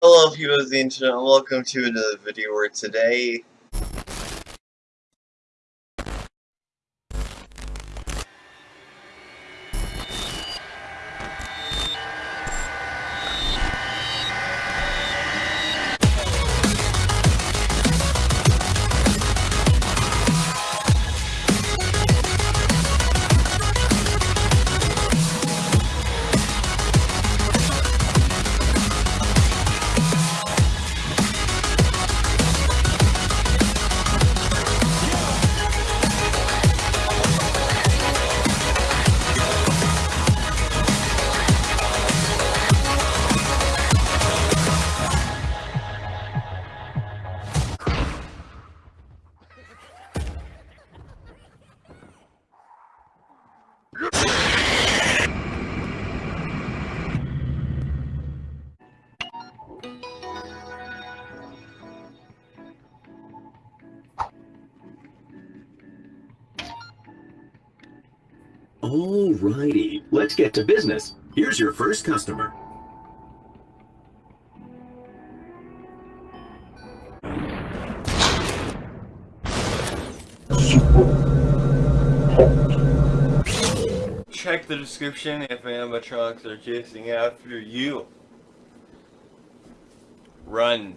Hello people of the internet, and welcome to another video where today Alrighty, let's get to business. Here's your first customer. check the description if animatronics are chasing after you. Run.